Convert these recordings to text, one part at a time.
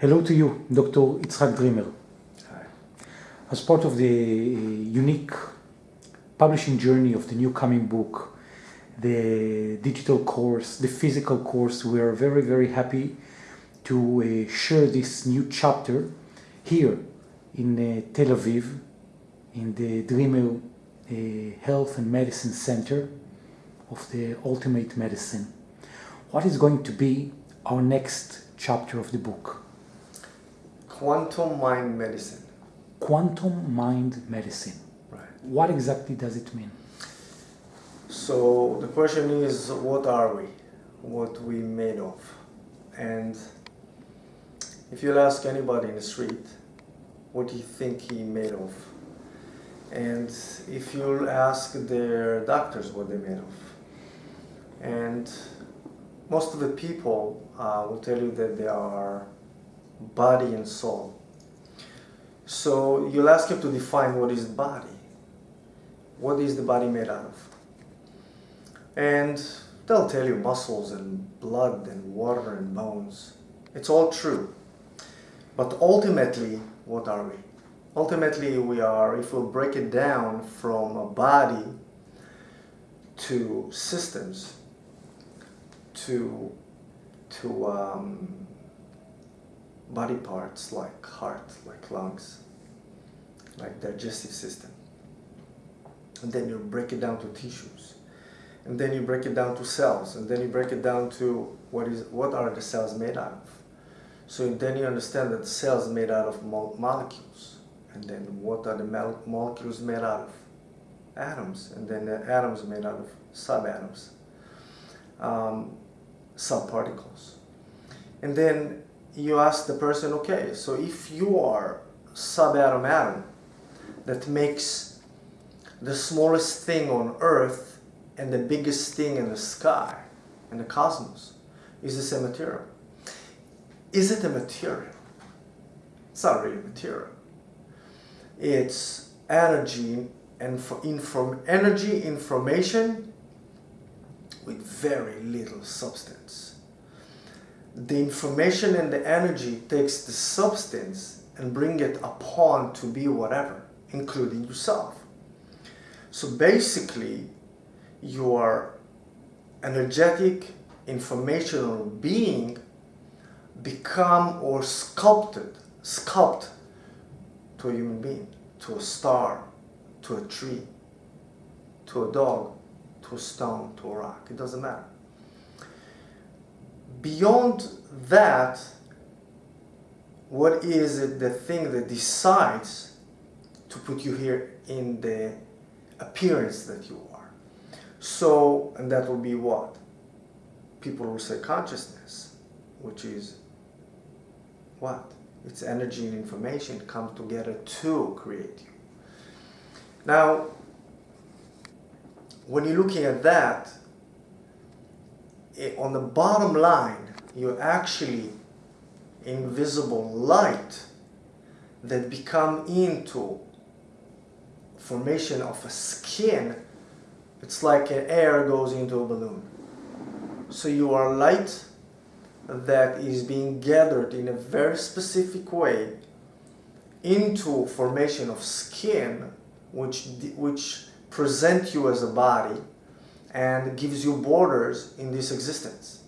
Hello to you, Dr. Itzhak Dreamer. Hi. As part of the unique publishing journey of the new coming book, the digital course, the physical course, we are very, very happy to uh, share this new chapter here in uh, Tel Aviv, in the Dreamer uh, Health and Medicine Center of the Ultimate Medicine. What is going to be our next chapter of the book? Quantum mind medicine. Quantum mind medicine. Right. What exactly does it mean? So the question is, what are we? What we made of? And if you'll ask anybody in the street, what do you think he made of? And if you'll ask their doctors what they made of, and most of the people uh, will tell you that they are body and soul. So you'll ask him to define what is body. What is the body made out of? And they'll tell you muscles and blood and water and bones. It's all true. But ultimately, what are we? Ultimately, we are, if we break it down from a body to systems, to, to um, body parts like heart, like lungs, like digestive system. And then you break it down to tissues. And then you break it down to cells. And then you break it down to what is what are the cells made out of. So then you understand that the cells made out of mo molecules. And then what are the molecules made out of? Atoms. And then the atoms made out of subatoms, um, subparticles. And then you ask the person, okay, so if you are subatom atom that makes the smallest thing on earth and the biggest thing in the sky, in the cosmos, is this a material? Is it a material? It's not really material. It's energy and for inform energy information with very little substance the information and the energy takes the substance and bring it upon to be whatever, including yourself. So basically, your energetic, informational being become or sculpted, sculpt to a human being, to a star, to a tree, to a dog, to a stone, to a rock. It doesn't matter beyond that, what is it the thing that decides to put you here in the appearance that you are? So, and that will be what? People will say consciousness, which is what? It's energy and information come together to create you. Now, when you're looking at that, on the bottom line, you're actually invisible light that become into formation of a skin. It's like an air goes into a balloon. So you are light that is being gathered in a very specific way into formation of skin which, which present you as a body and gives you borders in this existence.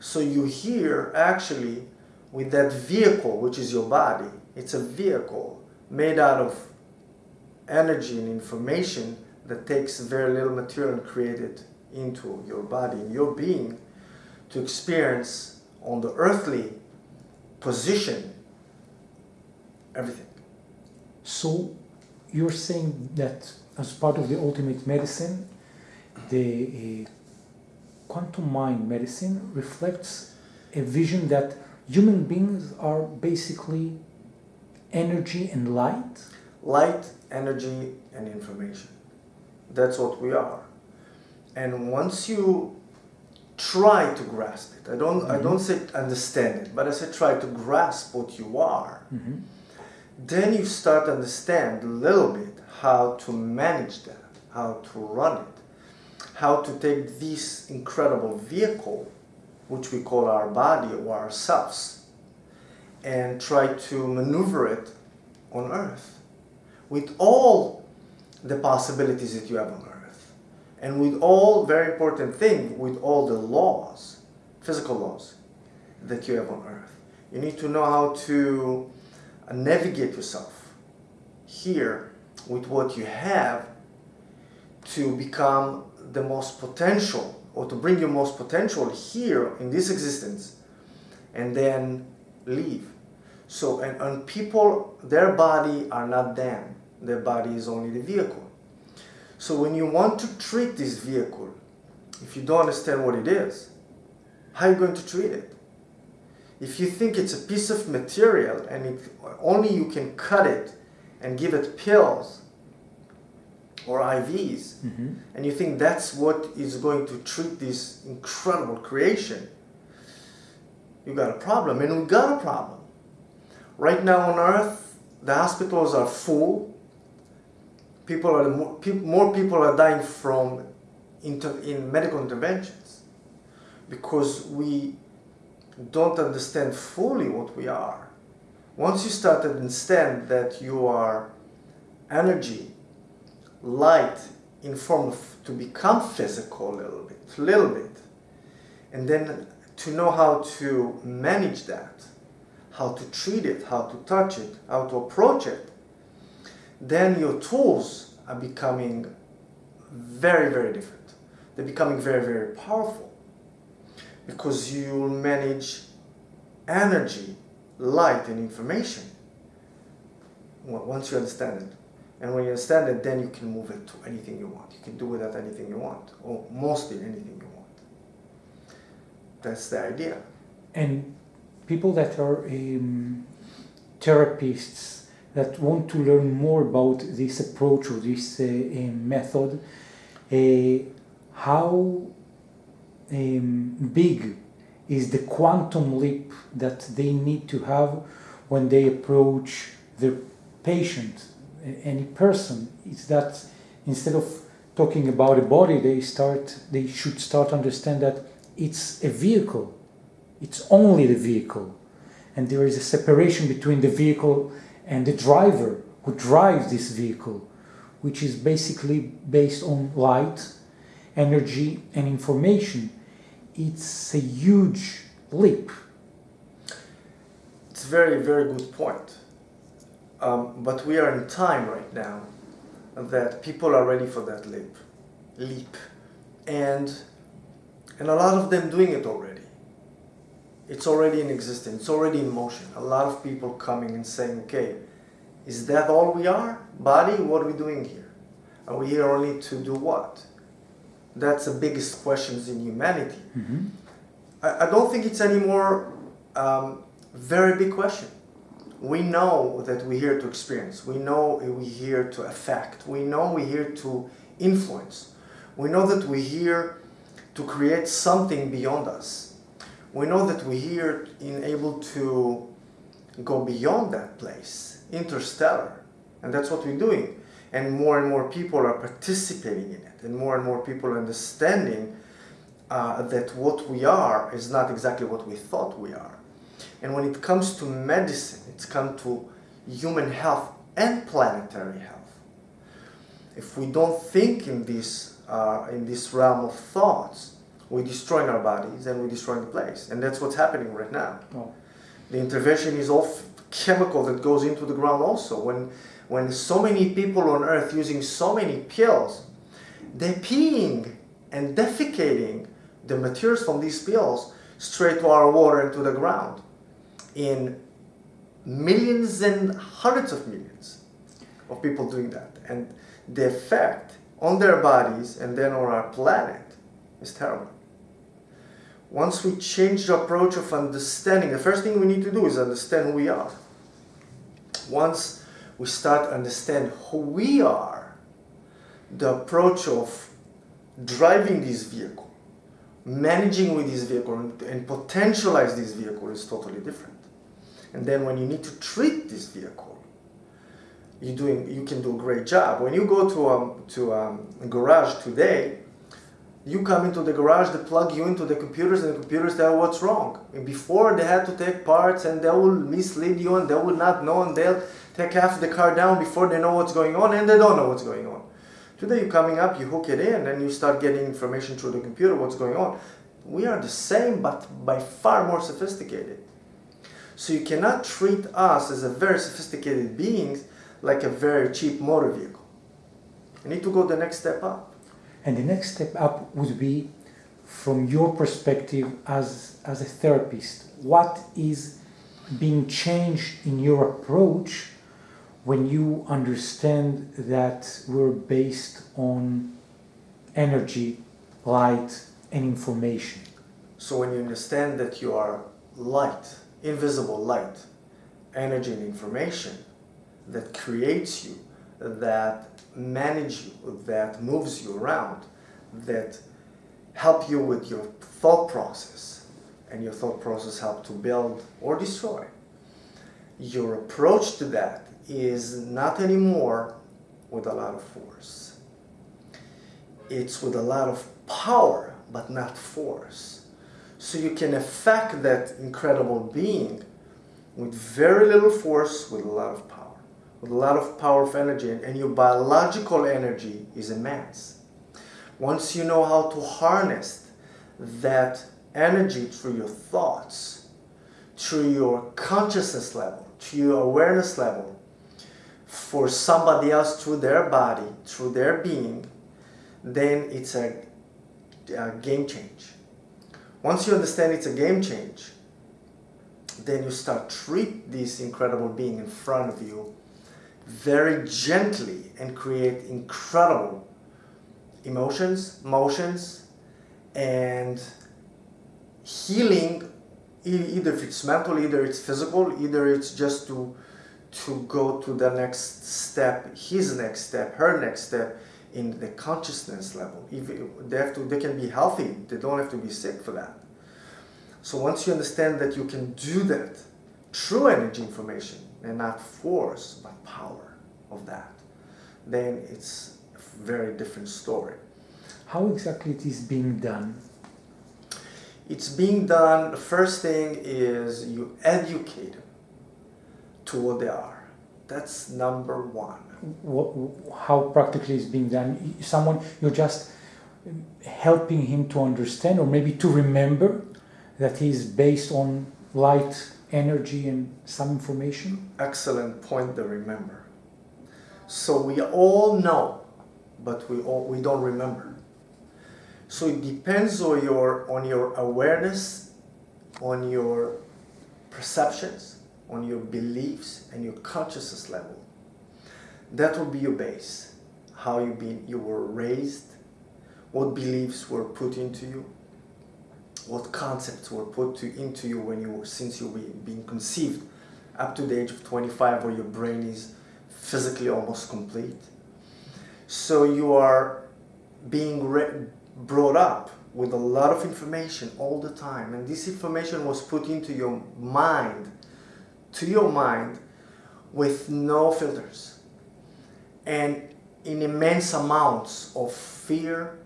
So you here actually with that vehicle, which is your body, it's a vehicle made out of energy and information that takes very little material and create it into your body your being to experience on the earthly position everything. So you're saying that as part of the ultimate medicine, the uh, quantum mind medicine reflects a vision that human beings are basically energy and light? Light, energy, and information. That's what we are. And once you try to grasp it, I don't, mm -hmm. I Mm-hmm. don't say understand it, but I say try to grasp what you are, mm -hmm. then you start to understand a little bit how to manage that, how to run it how to take this incredible vehicle, which we call our body or ourselves, and try to maneuver it on Earth with all the possibilities that you have on Earth. And with all, very important thing, with all the laws, physical laws that you have on Earth. You need to know how to navigate yourself here with what you have to become the most potential or to bring your most potential here in this existence and then leave. So, and, and people, their body are not them. Their body is only the vehicle. So when you want to treat this vehicle, if you don't understand what it is, how are you going to treat it? If you think it's a piece of material and it, only you can cut it and give it pills or IVs, mm-hmm. and you think that's what is going to treat this incredible creation, you got a problem. And we got a problem. Right now on Earth, the hospitals are full. People are more, more people are dying from inter, in medical interventions because we don't understand fully what we are. Once you start to understand that you are energy light in form of to become physical a little bit, a little bit, and then to know how to manage that, how to treat it, how to touch it, how to approach it, then your tools are becoming very, very different. They're becoming very, very powerful because you'll manage energy, light, and information once you understand it. And when you understand it, then you can move it to anything you want. You can do with that anything you want, or mostly anything you want. That's the idea. And people that are um, therapists that want to learn more about this approach or this uh, um, method, uh, how um, big is the quantum leap that they need to have when they approach their patient any person is that instead of talking about a body they start they should start to understand that it's a vehicle. It's only the vehicle. And there is a separation between the vehicle and the driver who drives this vehicle which is basically based on light energy and information. It's a huge leap. It's a very very good point um, but we are in time right now that people are ready for that leap, leap, and and a lot of them doing it already. It's already in existence. It's already in motion. A lot of people coming and saying, "Okay, is that all we are? Body? What are we doing here? Are we here only to do what?" That's the biggest questions in humanity. Mm-hmm. I, I, don't think it's anymore um, very big question we know that we're here to experience. We know we're here to affect. We know we're here to influence. We know that we're here to create something beyond us. We know that we're here in able to go beyond that place, interstellar. And that's what we're doing. And more and more people are participating in it. And more and more people are understanding uh, that what we are is not exactly what we thought we are. And when it comes to medicine, it's come to human health and planetary health. If we don't think in this, uh, in this realm of thoughts, we're destroying our bodies and we're destroying the place. And that's what's happening right now. Oh. The intervention is all chemical that goes into the ground also. When, when so many people on earth using so many pills, they're peeing and defecating the materials from these pills straight to our water and to the ground in millions and hundreds of millions of people doing that. And the effect on their bodies and then on our planet is terrible. Once we change the approach of understanding, the first thing we need to do is understand who we are. Once we start to understand who we are, the approach of driving this vehicle, managing with this vehicle, and potentialize this vehicle is totally different. And then when you need to treat this vehicle, you doing you can do a great job. When you go to um, to um, a garage today, You come into the garage, they plug you into the computers, and the computers tell what's wrong. And before they had to take parts, and they will mislead you, and they will not know, and they'll take half the car down before they know what's going on, and they don't know what's going on. Today, you're coming up, you hook it in, and you start getting information through the computer what's going on. We are the same, but by far more sophisticated. So you cannot treat us as a very sophisticated beings like a very cheap motor vehicle. You need to go the next step up. And the next step up would be from your perspective as, as a therapist, what is being changed in your approach when you understand that we're based on energy, light, and information? So when you understand that you are light, invisible light, energy and information that creates you, that manage you, that moves you around, that help you with your thought process, and your thought process help to build or destroy. Your approach to that is not anymore with a lot of force. It's with a lot of power, but not force. So you can affect that incredible being with very little force, with a lot of power with a lot of power of energy and your biological energy is immense. Once you know how to harness that energy through your thoughts, through your consciousness level, to your awareness level, for somebody else through their body, through their being, then it's a, a game change. Once you understand it's a game change, then you start treat this incredible being in front of you very gently and create incredible emotions, motions, and healing, either if it's mental, either it's physical, either it's just to, to go to the next step, his next step, her next step in the consciousness level. If they, have to, they can be healthy, they don't have to be sick for that. So once you understand that you can do that, true energy information, and not force, but power of that, then it's a very different story. How exactly it is being done? It's being done, the first thing is you educate to what they are. That's number one. What, how practically is being done? Someone, you're just helping him to understand or maybe to remember that he's based on light energy and some information? Excellent point to remember. So we all know, but we, all, we don't remember. So it depends on your, on your awareness, on your perceptions, on your beliefs, and your consciousness level. That will be your base. How you, been, you were raised, what beliefs were put into you, what concepts were put to, into you when you were since you were being conceived up to the age of 25 where your brain is physically almost complete. So you are being brought up with a lot of information all the time and this information was put into your mind, to your mind with no filters and in immense amounts of fear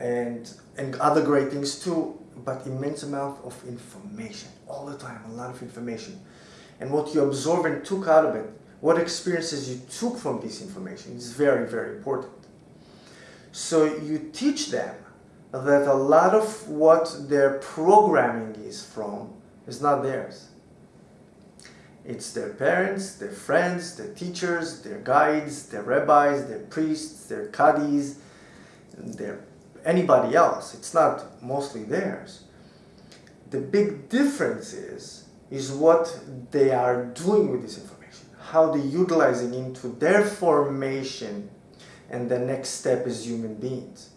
and and other great things too, but immense amount of information all the time, a lot of information. And what you absorb and took out of it, what experiences you took from this information is very, very important. So you teach them that a lot of what their programming is from is not theirs. It's their parents, their friends, their teachers, their guides, their rabbis, their priests, their kadis, their anybody else. It's not mostly theirs. The big difference is, is what they are doing with this information, how they're utilizing into their formation, and the next step is human beings.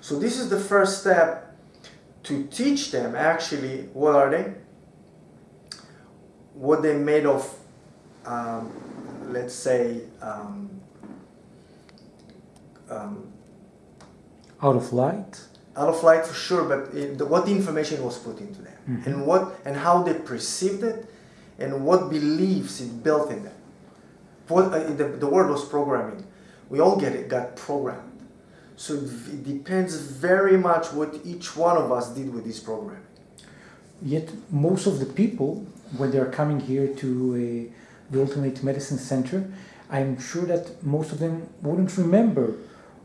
So this is the first step to teach them actually, what are they? What they made of, um, let's say, um, um, out of light? Out of light for sure, but the, what the information was put into them mm -hmm. and what and how they perceived it and what beliefs it built in them. What, uh, the, the word was programming. We all get it, got programmed. So it depends very much what each one of us did with this program. Yet most of the people, when they are coming here to uh, the Ultimate Medicine Center, I'm sure that most of them wouldn't remember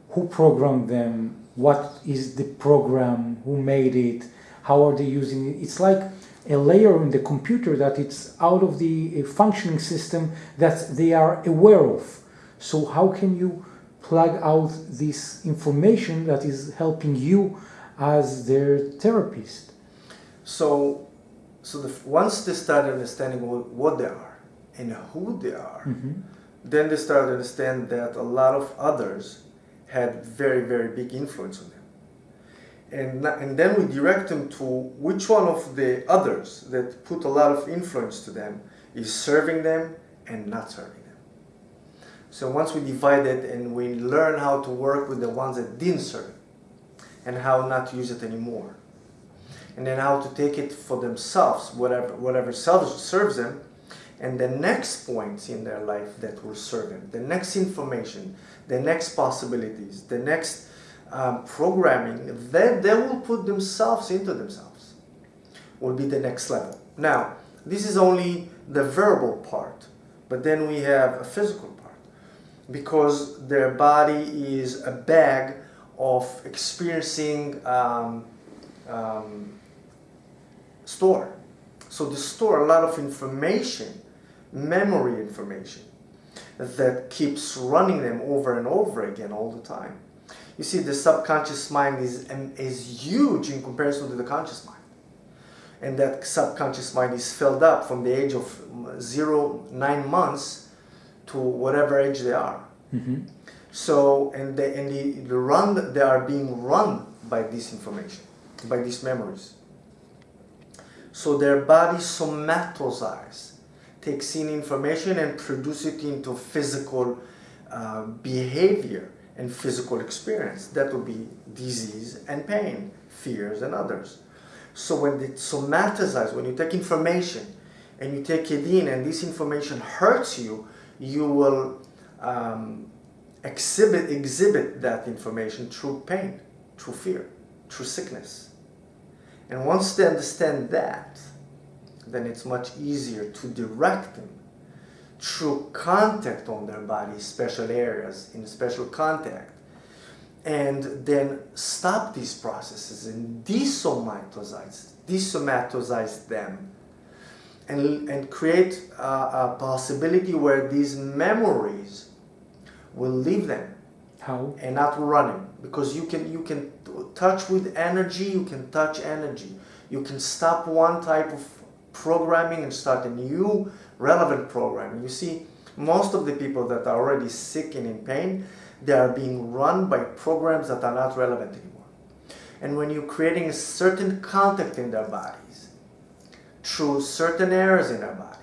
who programmed them, what is the program, who made it, how are they using it. It's like a layer in the computer that it's out of the functioning system that they are aware of. So how can you plug out this information that is helping you as their therapist? So, so the, once they start understanding what, what they are and who they are, mm-hmm. then they start to understand that a lot of others had very, very big influence on them. And, and then we direct them to which one of the others that put a lot of influence to them is serving them and not serving them. So once we divide it and we learn how to work with the ones that didn't serve and how not to use it anymore, and then how to take it for themselves, whatever, whatever serves them, and the next points in their life that will serve them, the next information, the next possibilities, the next um, programming, then they will put themselves into themselves, will be the next level. Now, this is only the verbal part, but then we have a physical part because their body is a bag of experiencing um, um, store. So they store a lot of information, memory information, that keeps running them over and over again all the time. You see, the subconscious mind is, is huge in comparison to the conscious mind. And that subconscious mind is filled up from the age of zero, nine months to whatever age they are. Mm-hmm. So, and, they, and the, the run, they are being run by this information, by these memories. So their body somatizes, takes in information and produce it into physical uh, behavior and physical experience. That would be disease and pain, fears and others. So when it somatizes, when you take information and you take it in and this information hurts you, you will um, exhibit, exhibit that information through pain, through fear, through sickness. And once they understand that, then it's much easier to direct them through contact on their body, special areas, in special contact, and then stop these processes and desomatize, desomatize them and, and create a, a possibility where these memories will leave them how? and not running because you can you can touch with energy you can touch energy. You can stop one type of programming and start a new relevant programming. You see most of the people that are already sick and in pain they are being run by programs that are not relevant anymore. And when you're creating a certain contact in their bodies through certain areas in their bodies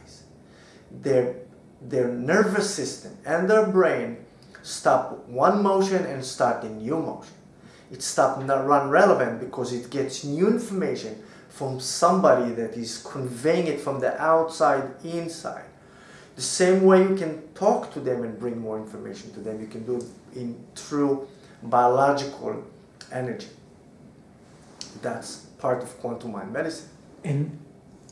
their their nervous system and their brain stop one motion and start a new motion. It stops not run relevant because it gets new information from somebody that is conveying it from the outside inside. The same way you can talk to them and bring more information to them, you can do it in through biological energy. That's part of quantum mind medicine. And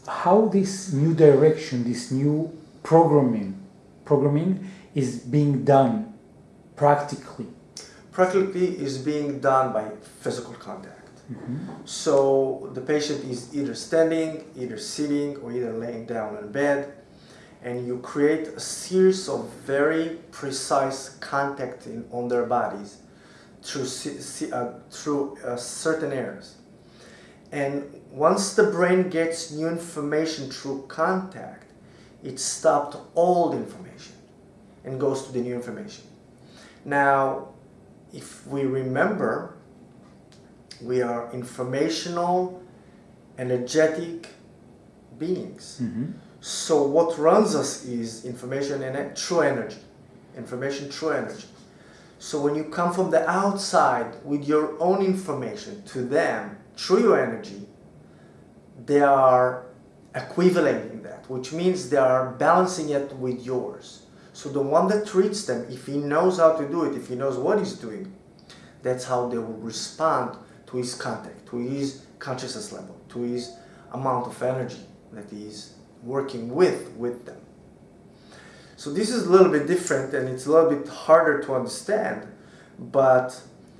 how this new direction, this new programming, programming is being done practically? Practically is being done by physical contact. Mm-hmm. So the patient is either standing, either sitting, or either laying down in bed, and you create a series of very precise contact in, on their bodies through, uh, through uh, certain areas. And once the brain gets new information through contact, it stopped old information and goes to the new information. Now, if we remember, we are informational, energetic beings. Mm-hmm. So what runs us is information and true energy. Information, true energy. So when you come from the outside with your own information to them through your energy, they are equivalating that, which means they are balancing it with yours. So the one that treats them, if he knows how to do it, if he knows what he's doing, That's how they will respond to his contact, to his consciousness level, to his amount of energy that he's working with with them. So this is a little bit different and it's a little bit harder to understand, but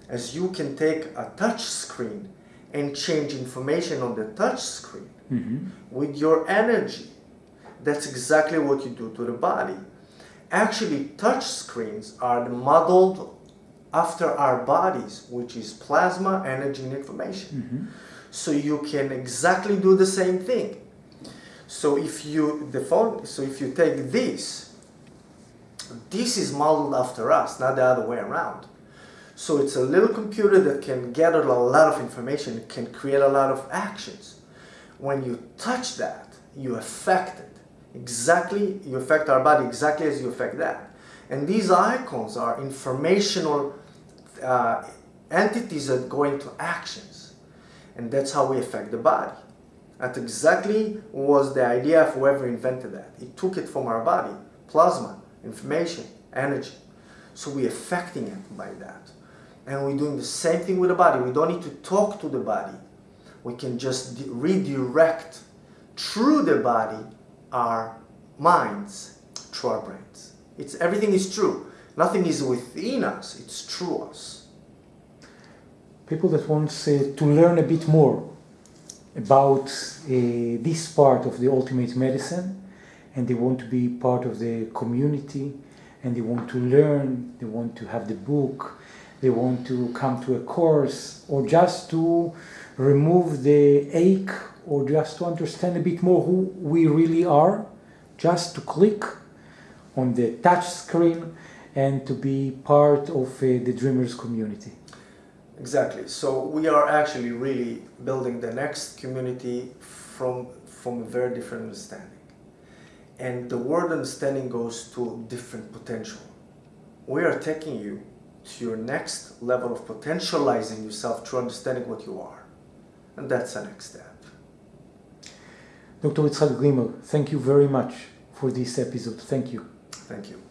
as you can take a touch screen and change information on the touch screen Mm-hmm. with your energy, that's exactly what you do to the body. Actually, touch screens are modeled after our bodies, which is plasma, energy, and information. Mm-hmm. So you can exactly do the same thing. So if you the phone, so if you take this, this is modeled after us, not the other way around. So it's a little computer that can gather a lot of information, can create a lot of actions. When you touch that, you affect it. Exactly, you affect our body exactly as you affect that. And these icons are informational uh, entities that go into actions. And that's how we affect the body. That exactly was the idea of whoever invented that. He took it from our body, plasma, information, energy. So we're affecting it by that. And we're doing the same thing with the body. We don't need to talk to the body. We can just redirect through the body our minds, through our brains. It's everything is true. Nothing is within us, it's through us. People that want uh, to learn a bit more about uh, this part of the ultimate medicine and they want to be part of the community and they want to learn, they want to have the book, they want to come to a course or just to remove the ache or just to understand a bit more who we really are, just to click on the touch screen and to be part of uh, the Dreamers community. Exactly. So we are actually really building the next community from from a very different understanding. And the word understanding goes to different potential. We are taking you to your next level of potentializing yourself through understanding what you are. And that's the next step. Dr. Yitzhak Dreamer, thank you very much for this episode. Thank you. Thank you.